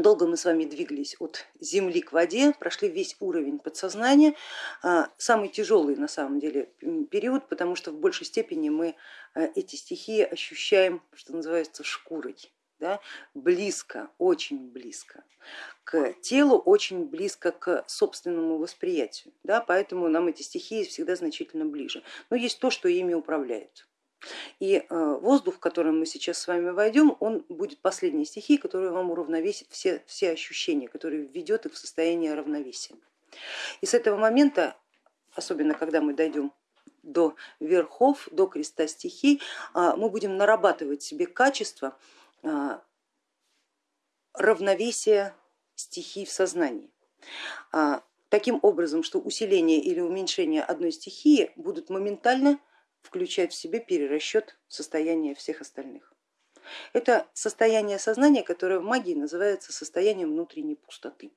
Долго мы с вами двигались от земли к воде, прошли весь уровень подсознания, а, самый тяжелый на самом деле период, потому что в большей степени мы а, эти стихии ощущаем, что называется, шкурой, да, близко, очень близко к телу, очень близко к собственному восприятию, да, поэтому нам эти стихии всегда значительно ближе. Но есть то, что ими управляет. И э, воздух, в который мы сейчас с вами войдем, он будет последней стихией, которая вам уравновесит все, все ощущения, которые введет их в состояние равновесия. И с этого момента, особенно когда мы дойдем до верхов, до креста стихий, э, мы будем нарабатывать себе качество э, равновесия стихий в сознании таким образом, что усиление или уменьшение одной стихии будут моментально включать в себе перерасчет состояния всех остальных. Это состояние сознания, которое в магии называется состоянием внутренней пустоты,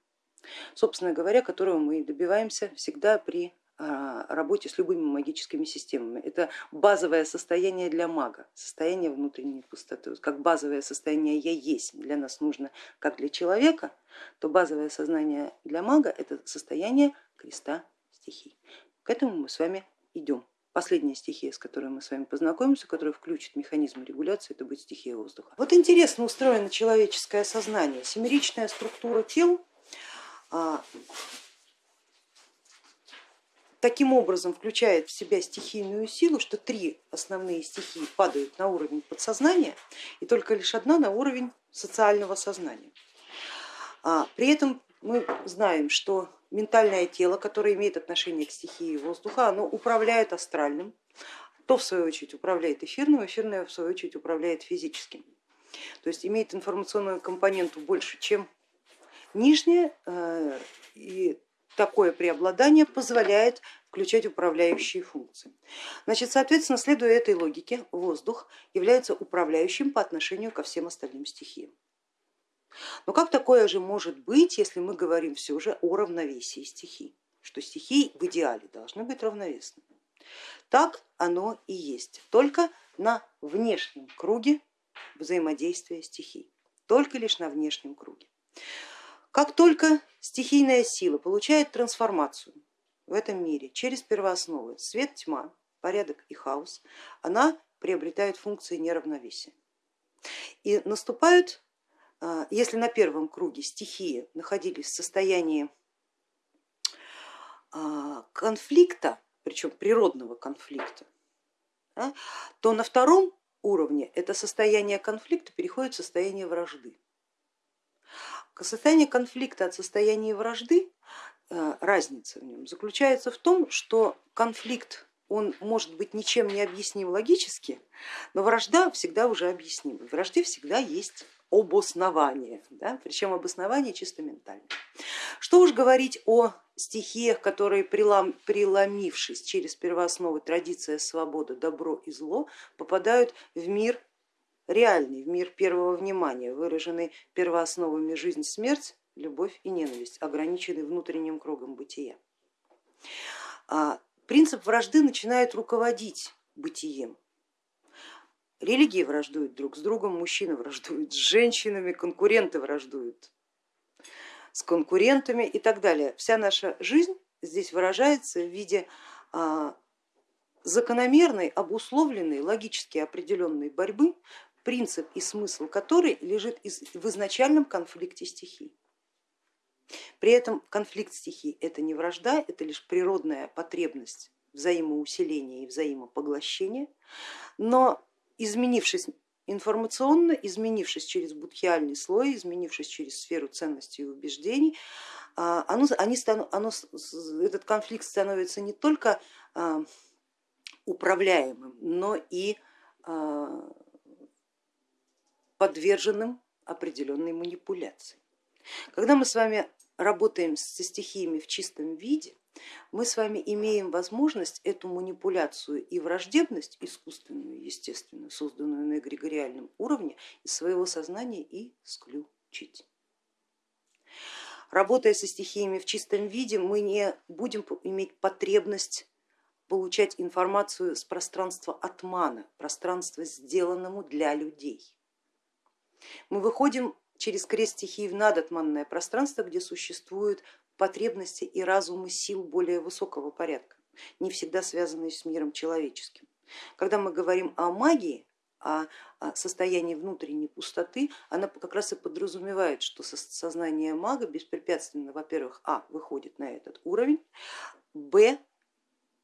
собственно говоря, которого мы добиваемся всегда при а, работе с любыми магическими системами. Это базовое состояние для мага, состояние внутренней пустоты. Как базовое состояние я есть для нас нужно, как для человека, то базовое сознание для мага это состояние креста стихий. К этому мы с вами идем. Последняя стихия, с которой мы с вами познакомимся, которая включит механизм регуляции, это будет стихия воздуха. Вот интересно устроено человеческое сознание. Семеричная структура тел а, таким образом включает в себя стихийную силу, что три основные стихии падают на уровень подсознания и только лишь одна на уровень социального сознания. А, при этом мы знаем, что ментальное тело, которое имеет отношение к стихии воздуха, оно управляет астральным, то в свою очередь управляет эфирным, эфирное в свою очередь управляет физическим. То есть имеет информационную компоненту больше, чем нижнее, э, и такое преобладание позволяет включать управляющие функции. Значит, соответственно, следуя этой логике, воздух является управляющим по отношению ко всем остальным стихиям. Но как такое же может быть, если мы говорим все же о равновесии стихий, что стихии в идеале должны быть равновесны? Так оно и есть, только на внешнем круге взаимодействия стихий, только лишь на внешнем круге. Как только стихийная сила получает трансформацию в этом мире через первоосновы свет, тьма, порядок и хаос, она приобретает функции неравновесия. И наступают если на первом круге стихии находились в состоянии а, конфликта, причем природного конфликта, то на втором уровне это состояние конфликта переходит в состояние вражды. Состояние конфликта от состояния вражды, а, разница в нем заключается в том, что конфликт он может быть ничем не объясним логически, но вражда всегда уже объяснима. В вражде всегда есть обоснование, да? причем обоснование чисто ментальное. Что уж говорить о стихиях, которые прилом, преломившись через первоосновы традиция, свобода, добро и зло, попадают в мир реальный, в мир первого внимания, выраженный первоосновами жизнь, смерть, любовь и ненависть, ограниченный внутренним кругом бытия. А принцип вражды начинает руководить бытием, Религии враждуют друг с другом, мужчины враждуют с женщинами, конкуренты враждуют с конкурентами и так далее. Вся наша жизнь здесь выражается в виде а, закономерной, обусловленной, логически определенной борьбы, принцип и смысл которой лежит в изначальном конфликте стихий. При этом конфликт стихий это не вражда, это лишь природная потребность взаимоусиления и взаимопоглощения, но изменившись информационно, изменившись через будхиальный слой, изменившись через сферу ценностей и убеждений, а, оно, они стану, оно, этот конфликт становится не только а, управляемым, но и а, подверженным определенной манипуляции. Когда мы с вами работаем со стихиями в чистом виде, мы с вами имеем возможность эту манипуляцию и враждебность искусственную, естественно, созданную на эгрегориальном уровне, из своего сознания исключить. Работая со стихиями в чистом виде, мы не будем иметь потребность получать информацию с пространства отмана, пространства, сделанному для людей. Мы выходим через крест стихии в надотманное пространство, где существуют потребности и разумы сил более высокого порядка, не всегда связанные с миром человеческим. Когда мы говорим о магии, о состоянии внутренней пустоты, она как раз и подразумевает, что сознание мага беспрепятственно, во-первых, а, выходит на этот уровень, б,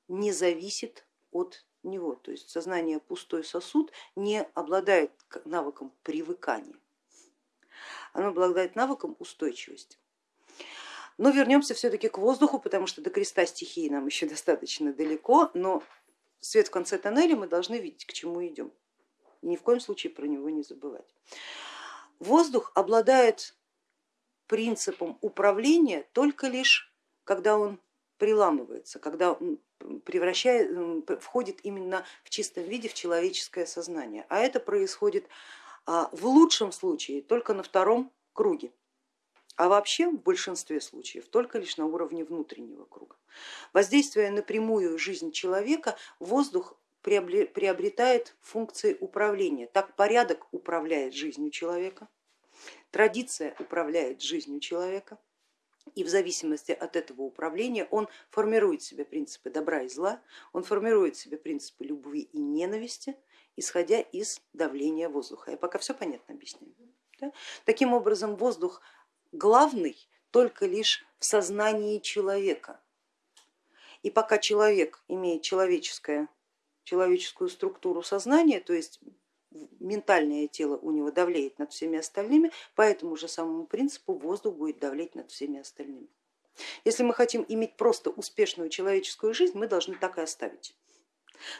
не зависит от него, то есть сознание пустой сосуд не обладает навыком привыкания, оно обладает навыком устойчивости. Но вернемся все-таки к воздуху, потому что до креста стихии нам еще достаточно далеко, но свет в конце тоннеля мы должны видеть, к чему идем. Ни в коем случае про него не забывать. Воздух обладает принципом управления только лишь, когда он приламывается, когда он превращает, входит именно в чистом виде в человеческое сознание. А это происходит а, в лучшем случае только на втором круге, а вообще в большинстве случаев только лишь на уровне внутреннего круга. Воздействуя на прямую жизнь человека, воздух приобретает функции управления. Так порядок управляет жизнью человека, традиция управляет жизнью человека, и в зависимости от этого управления он формирует себе принципы добра и зла, он формирует себе принципы любви и ненависти, исходя из давления воздуха. Я пока все понятно объясняю. Да? Таким образом воздух главный только лишь в сознании человека. И пока человек имеет человеческое, человеческую структуру сознания, то есть ментальное тело у него давлеет над всеми остальными, по этому же самому принципу воздух будет давлеть над всеми остальными. Если мы хотим иметь просто успешную человеческую жизнь, мы должны так и оставить.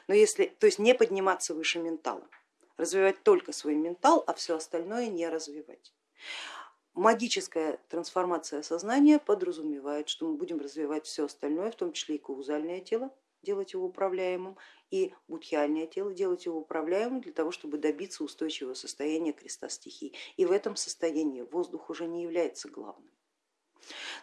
Но если, то есть не подниматься выше ментала, развивать только свой ментал, а все остальное не развивать. Магическая трансформация сознания подразумевает, что мы будем развивать все остальное, в том числе и каузальное тело, делать его управляемым, и будхиальное тело, делать его управляемым для того, чтобы добиться устойчивого состояния креста стихий. И в этом состоянии воздух уже не является главным.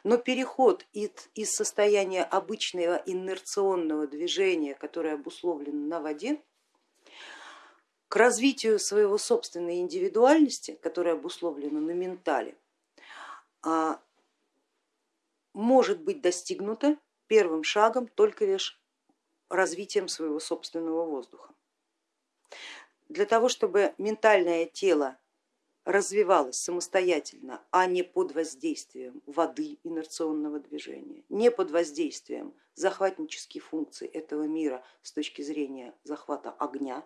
Но переход из состояния обычного инерционного движения, которое обусловлено на воде, к развитию своего собственной индивидуальности, которая обусловлена на ментале, может быть достигнуто первым шагом только лишь развитием своего собственного воздуха. Для того, чтобы ментальное тело развивалось самостоятельно, а не под воздействием воды инерционного движения, не под воздействием захватнических функций этого мира с точки зрения захвата огня,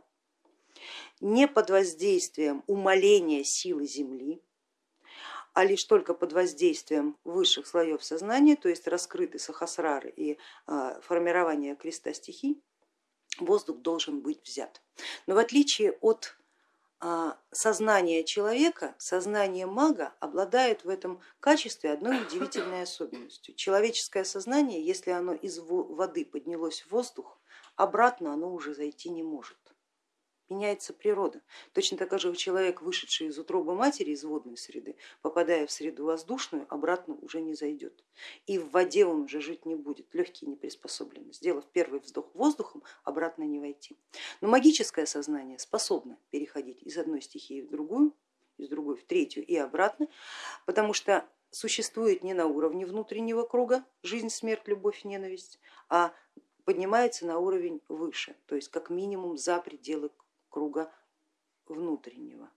не под воздействием умаления силы Земли, а лишь только под воздействием высших слоев сознания, то есть раскрыты сахасрары и а, формирование креста стихий, воздух должен быть взят. Но в отличие от а, сознания человека, сознание мага обладает в этом качестве одной удивительной особенностью. Человеческое сознание, если оно из воды поднялось в воздух, обратно оно уже зайти не может меняется природа. Точно так же человек, вышедший из утробы матери, из водной среды, попадая в среду воздушную, обратно уже не зайдет. И в воде он уже жить не будет, легкие не приспособлены. Сделав первый вздох воздухом, обратно не войти. Но магическое сознание способно переходить из одной стихии в другую, из другой в третью и обратно, потому что существует не на уровне внутреннего круга жизнь, смерть, любовь, ненависть, а поднимается на уровень выше, то есть как минимум за пределы круга внутреннего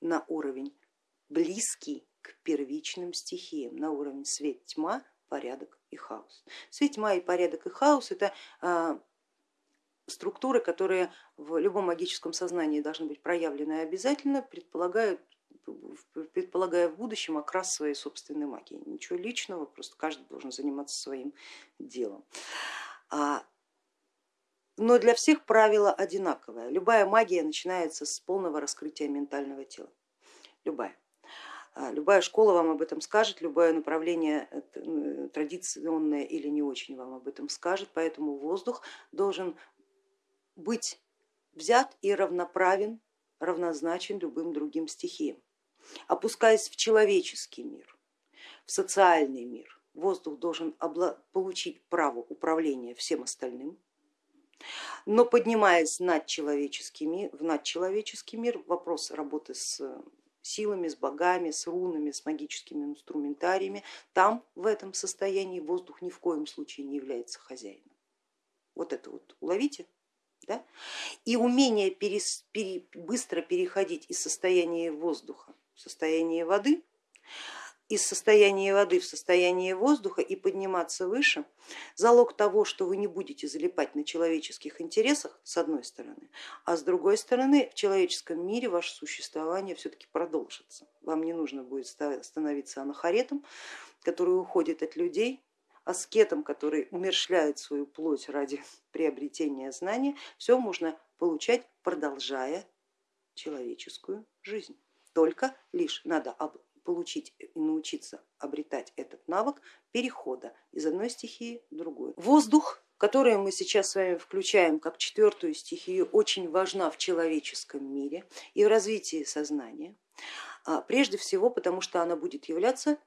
на уровень близкий к первичным стихиям, на уровень свет, тьма, порядок и хаос. Свет, тьма и порядок и хаос это а, структуры, которые в любом магическом сознании должны быть проявлены обязательно, предполагают предполагая в будущем окрас своей собственной магии. Ничего личного, просто каждый должен заниматься своим делом. А но для всех правило одинаковое. Любая магия начинается с полного раскрытия ментального тела. Любая. А, любая школа вам об этом скажет, любое направление э, традиционное или не очень вам об этом скажет, поэтому воздух должен быть взят и равноправен, равнозначен любым другим стихиям. Опускаясь в человеческий мир, в социальный мир, воздух должен получить право управления всем остальным, но поднимаясь над человеческий мир, в надчеловеческий мир, вопрос работы с силами, с богами, с рунами, с магическими инструментариями, там в этом состоянии воздух ни в коем случае не является хозяином. Вот это вот уловите. Да? И умение перес, пере, быстро переходить из состояния воздуха в состояние воды из состояния воды в состояние воздуха и подниматься выше, залог того, что вы не будете залипать на человеческих интересах, с одной стороны, а с другой стороны в человеческом мире ваше существование все-таки продолжится. Вам не нужно будет становиться анахаретом, который уходит от людей, аскетом, который умершляет свою плоть ради приобретения знания, все можно получать, продолжая человеческую жизнь. Только лишь надо получить и научиться обретать этот навык перехода из одной стихии в другую. Воздух, который мы сейчас с вами включаем как четвертую стихию, очень важна в человеческом мире и в развитии сознания. А, прежде всего потому, что она будет являться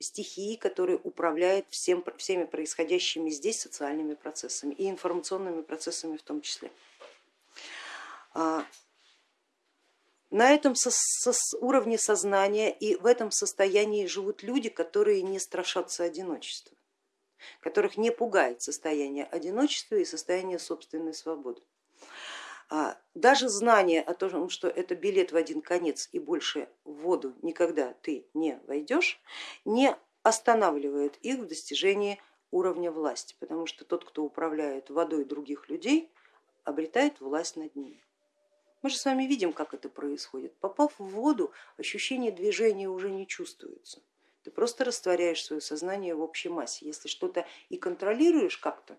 стихией, которая управляет всем, всеми происходящими здесь социальными процессами и информационными процессами в том числе. На этом со, со, уровне сознания и в этом состоянии живут люди, которые не страшатся одиночества, которых не пугает состояние одиночества и состояние собственной свободы. А, даже знание о том, что это билет в один конец и больше в воду никогда ты не войдешь, не останавливает их в достижении уровня власти, потому что тот, кто управляет водой других людей, обретает власть над ними. Мы же с вами видим, как это происходит. Попав в воду, ощущение движения уже не чувствуется. Ты просто растворяешь свое сознание в общей массе. Если что-то и контролируешь как-то,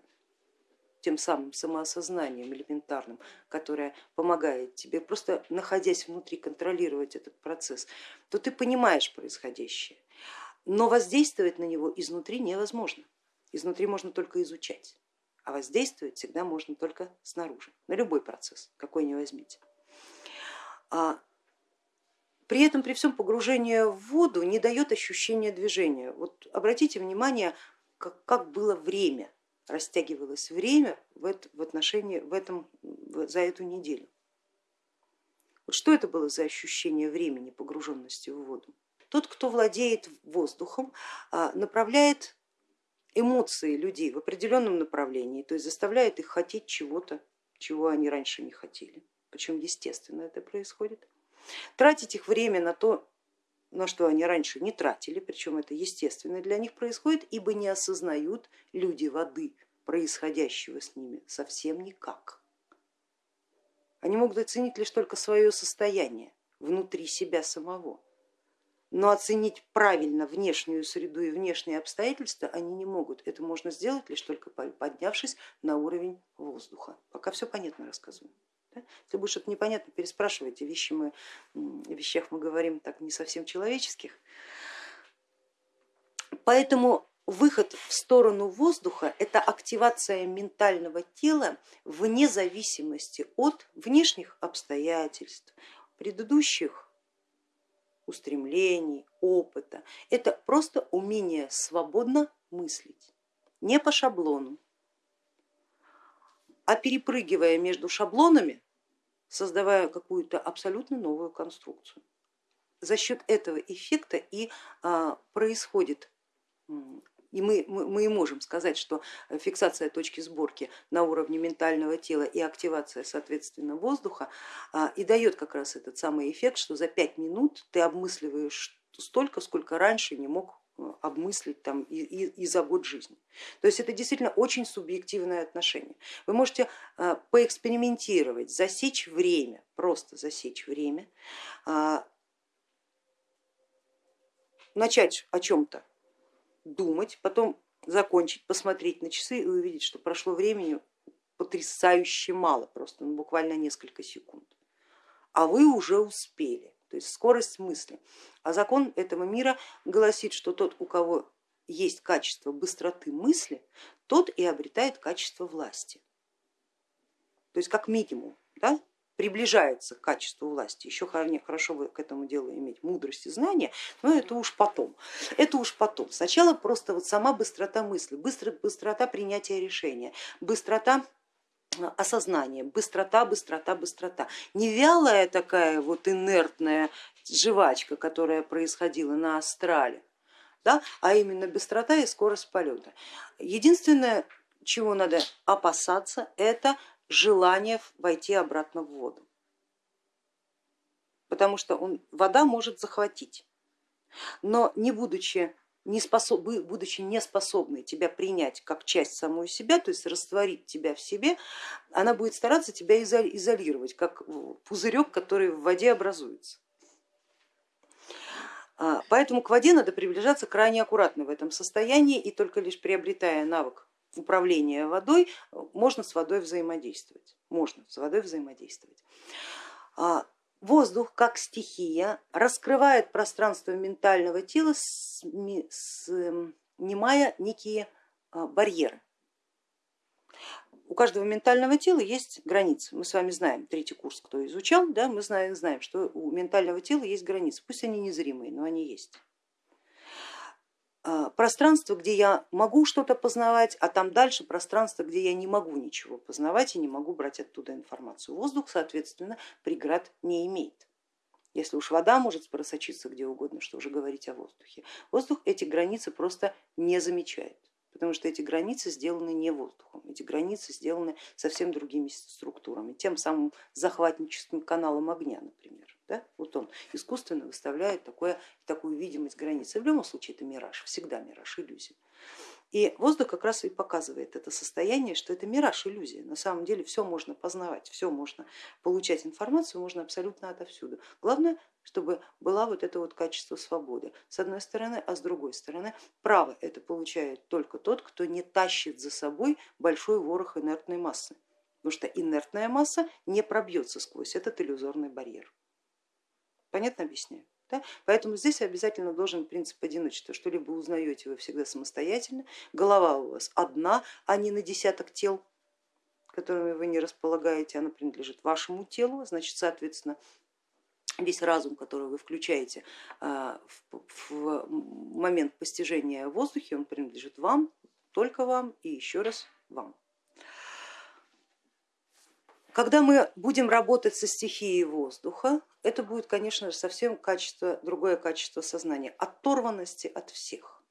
тем самым самоосознанием элементарным, которое помогает тебе, просто находясь внутри, контролировать этот процесс, то ты понимаешь происходящее. Но воздействовать на него изнутри невозможно. Изнутри можно только изучать, а воздействовать всегда можно только снаружи, на любой процесс, какой ни возьмите. А при этом при всем погружение в воду не дает ощущения движения. Вот обратите внимание, как, как было время, растягивалось время в, в отношении в этом, за эту неделю. Вот что это было за ощущение времени погруженности в воду? Тот, кто владеет воздухом, а, направляет эмоции людей в определенном направлении, то есть заставляет их хотеть чего-то, чего они раньше не хотели причем естественно это происходит, тратить их время на то, на что они раньше не тратили, причем это естественно для них происходит, ибо не осознают люди воды происходящего с ними совсем никак. Они могут оценить лишь только свое состояние внутри себя самого, но оценить правильно внешнюю среду и внешние обстоятельства они не могут. Это можно сделать лишь только поднявшись на уровень воздуха. Пока все понятно рассказываю. Да? Если будет что-то непонятно, переспрашивайте, вещи мы, о вещах мы говорим так не совсем человеческих. Поэтому выход в сторону воздуха это активация ментального тела вне зависимости от внешних обстоятельств, предыдущих устремлений, опыта. Это просто умение свободно мыслить, не по шаблону, а перепрыгивая между шаблонами, создавая какую-то абсолютно новую конструкцию. За счет этого эффекта и а, происходит и мы, мы, и можем сказать, что фиксация точки сборки на уровне ментального тела и активация соответственно воздуха а, и дает как раз этот самый эффект, что за пять минут ты обмысливаешь столько, сколько раньше не мог обмыслить там и, и, и за год жизни. То есть это действительно очень субъективное отношение. Вы можете а, поэкспериментировать, засечь время, просто засечь время, а, начать о чем-то думать, потом закончить, посмотреть на часы и увидеть, что прошло времени потрясающе мало, просто ну, буквально несколько секунд, а вы уже успели то есть скорость мысли. А закон этого мира гласит, что тот, у кого есть качество быстроты мысли, тот и обретает качество власти. То есть как минимум да, приближается к качеству власти. Еще хорошо бы к этому делу иметь мудрость и знания, но это уж потом. Это уж потом. Сначала просто вот сама быстрота мысли, быстро, быстрота принятия решения, быстрота осознание, быстрота, быстрота, быстрота. Не вялая такая вот инертная жвачка, которая происходила на астрале, да, а именно быстрота и скорость полета. Единственное, чего надо опасаться, это желание войти обратно в воду, потому что он, вода может захватить, но не будучи не способ, будучи неспособной тебя принять как часть самой себя, то есть растворить тебя в себе, она будет стараться тебя изолировать, как пузырек, который в воде образуется. А, поэтому к воде надо приближаться крайне аккуратно в этом состоянии и только лишь приобретая навык управления водой, можно с водой взаимодействовать. Можно с водой взаимодействовать. Воздух как стихия раскрывает пространство ментального тела, снимая некие а, барьеры у каждого ментального тела есть границы. Мы с вами знаем, третий курс, кто изучал, да, мы знаем, знаем, что у ментального тела есть границы, пусть они незримые, но они есть. А, пространство, где я могу что-то познавать, а там дальше пространство, где я не могу ничего познавать и не могу брать оттуда информацию. Воздух, соответственно, преград не имеет. Если уж вода может просочиться где угодно, что уже говорить о воздухе. Воздух эти границы просто не замечает потому что эти границы сделаны не воздухом, эти границы сделаны совсем другими структурами, тем самым захватническим каналом огня, например. Да? Вот он искусственно выставляет такое, такую видимость границы. В любом случае это мираж, всегда мираж, иллюзия. И воздух как раз и показывает это состояние, что это мираж, иллюзия. На самом деле все можно познавать, все можно получать информацию, можно абсолютно отовсюду. Главное, чтобы была вот это вот качество свободы с одной стороны, а с другой стороны право это получает только тот, кто не тащит за собой большой ворох инертной массы, потому что инертная масса не пробьется сквозь этот иллюзорный барьер. Понятно объясняю? Да? Поэтому здесь обязательно должен принцип одиночества, что-либо узнаете вы всегда самостоятельно, голова у вас одна, а не на десяток тел, которыми вы не располагаете, она принадлежит вашему телу, значит, соответственно, весь разум, который вы включаете а, в момент постижения воздуха, он принадлежит вам, только вам и еще раз вам. Когда мы будем работать со стихией воздуха, это будет, конечно же, совсем качество, другое качество сознания, оторванности от всех.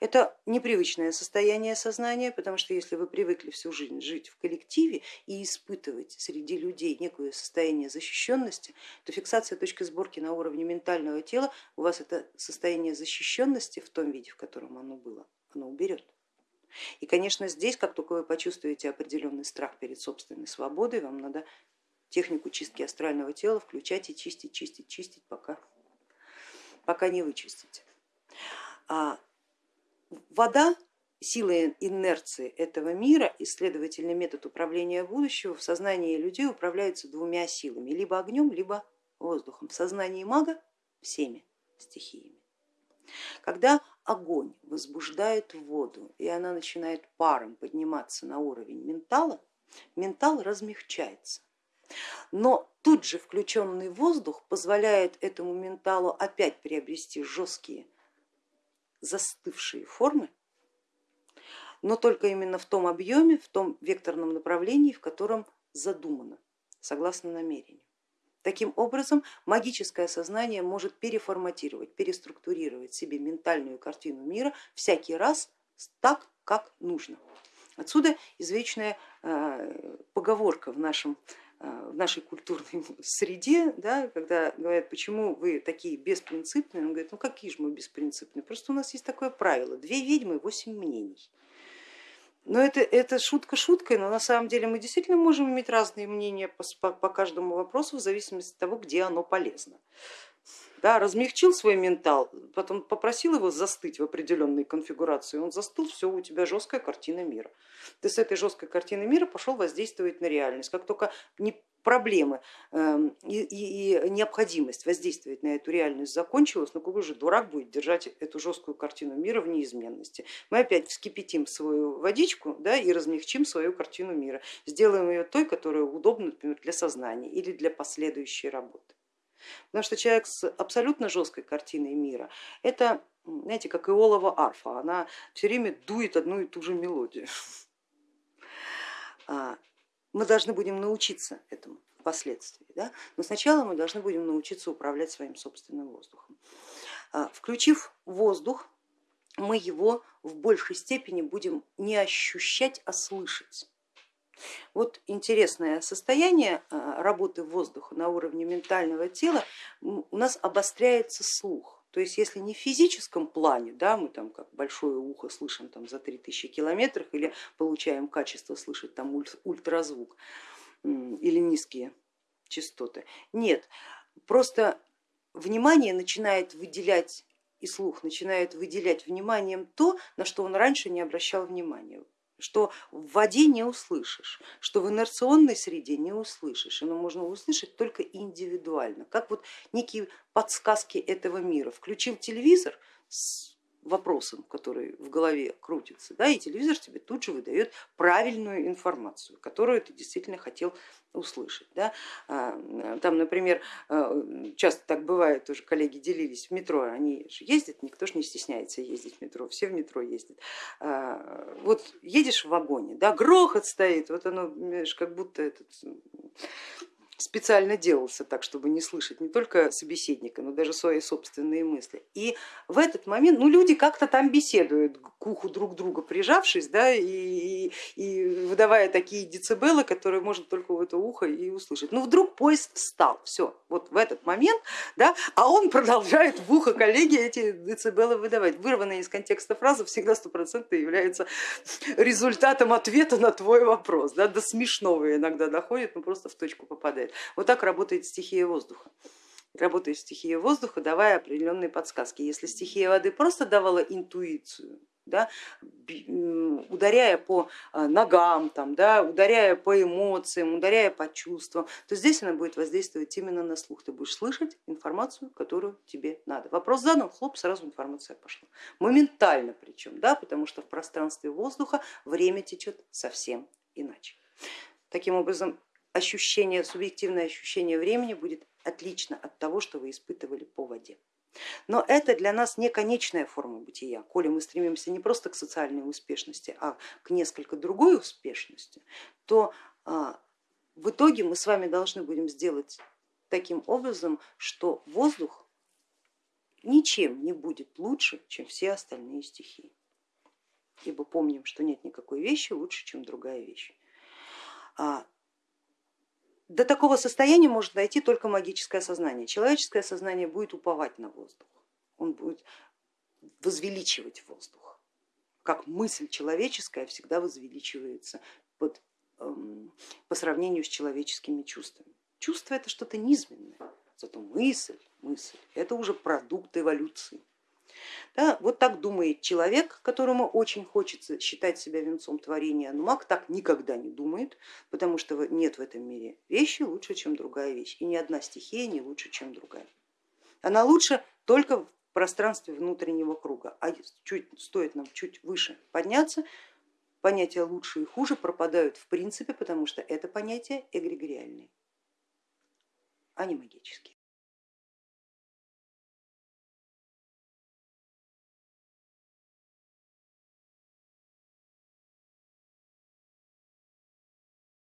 Это непривычное состояние сознания, потому что если вы привыкли всю жизнь жить в коллективе и испытывать среди людей некое состояние защищенности, то фиксация точки сборки на уровне ментального тела у вас это состояние защищенности в том виде, в котором оно было, оно уберет. И, конечно, здесь, как только вы почувствуете определенный страх перед собственной свободой, вам надо технику чистки астрального тела включать и чистить, чистить, чистить, пока, пока не вычистите. А вода, сила инерции этого мира и, следовательно, метод управления будущего в сознании людей управляются двумя силами, либо огнем, либо воздухом. В сознании мага всеми стихиями. Когда огонь возбуждает воду и она начинает паром подниматься на уровень ментала, ментал размягчается. Но тут же включенный воздух позволяет этому менталу опять приобрести жесткие застывшие формы, но только именно в том объеме, в том векторном направлении, в котором задумано, согласно намерению. Таким образом, магическое сознание может переформатировать, переструктурировать себе ментальную картину мира всякий раз так, как нужно. Отсюда извечная э, поговорка в, нашем, э, в нашей культурной среде, да, когда говорят, почему вы такие беспринципные, он говорит, ну какие же мы беспринципные, просто у нас есть такое правило, две ведьмы, восемь мнений. Но это, это шутка шуткой, но на самом деле мы действительно можем иметь разные мнения по, по, по каждому вопросу в зависимости от того, где оно полезно. Да, размягчил свой ментал, потом попросил его застыть в определенной конфигурации, он застыл, все, у тебя жесткая картина мира. Ты с этой жесткой картины мира пошел воздействовать на реальность. Как только не проблемы эм, и, и, необходимость воздействовать на эту реальность закончилась, ну какой же дурак будет держать эту жесткую картину мира в неизменности. Мы опять вскипятим свою водичку да, и размягчим свою картину мира, сделаем ее той, которая удобна например, для сознания или для последующей работы. Потому что человек с абсолютно жесткой картиной мира, это, знаете, как иолова арфа, она все время дует одну и ту же мелодию. А, мы должны будем научиться этому. впоследствии. Да? Но сначала мы должны будем научиться управлять своим собственным воздухом. А, включив воздух, мы его в большей степени будем не ощущать, а слышать. Вот интересное состояние а, работы воздуха на уровне ментального тела, у нас обостряется слух. То есть если не в физическом плане, да, мы там как большое ухо слышим там, за 3000 километров или получаем качество слышать там ультразвук или низкие частоты. Нет, просто внимание начинает выделять и слух начинает выделять вниманием то, на что он раньше не обращал внимания что в воде не услышишь, что в инерционной среде не услышишь, оно можно услышать только индивидуально, как вот некие подсказки этого мира. Включил телевизор вопросом, который в голове крутится, да, и телевизор тебе тут же выдает правильную информацию, которую ты действительно хотел услышать. Да. А, там, например, а, часто так бывает, тоже коллеги делились в метро, они же ездят, никто же не стесняется ездить в метро, все в метро ездят. А, вот едешь в вагоне, да, грохот стоит, вот оно как будто этот специально делался так, чтобы не слышать не только собеседника, но даже свои собственные мысли. И в этот момент ну, люди как-то там беседуют, к уху друг друга прижавшись, да, и, и выдавая такие децибелы, которые можно только в это ухо и услышать. Ну вдруг поезд встал, все, вот в этот момент, да, а он продолжает в ухо коллеги эти децибелы выдавать. Вырванная из контекста фраза всегда стопроцентно является результатом ответа на твой вопрос, да, до смешного иногда доходит, но просто в точку попадает работает. Вот так работает стихия воздуха. Работает стихия воздуха, давая определенные подсказки. Если стихия воды просто давала интуицию, да, ударяя по а, ногам, там, да, ударяя по эмоциям, ударяя по чувствам, то здесь она будет воздействовать именно на слух. Ты будешь слышать информацию, которую тебе надо. Вопрос задан, хлоп, сразу информация пошла. Моментально причем, да, потому что в пространстве воздуха время течет совсем иначе. Таким образом, ощущение, субъективное ощущение времени будет отлично от того, что вы испытывали по воде. Но это для нас не конечная форма бытия. Коли мы стремимся не просто к социальной успешности, а к несколько другой успешности, то а, в итоге мы с вами должны будем сделать таким образом, что воздух ничем не будет лучше, чем все остальные стихии. Ибо помним, что нет никакой вещи лучше, чем другая вещь. До такого состояния может дойти только магическое сознание. Человеческое сознание будет уповать на воздух, он будет возвеличивать воздух, как мысль человеческая всегда возвеличивается под, эм, по сравнению с человеческими чувствами. Чувство это что-то низменное, зато мысль, мысль это уже продукт эволюции. Да, вот так думает человек, которому очень хочется считать себя венцом творения, но маг так никогда не думает, потому что нет в этом мире вещи лучше, чем другая вещь, и ни одна стихия не лучше, чем другая. Она лучше только в пространстве внутреннего круга, а чуть, стоит нам чуть выше подняться, понятия лучше и хуже пропадают в принципе, потому что это понятия эгрегориальные, а не магические.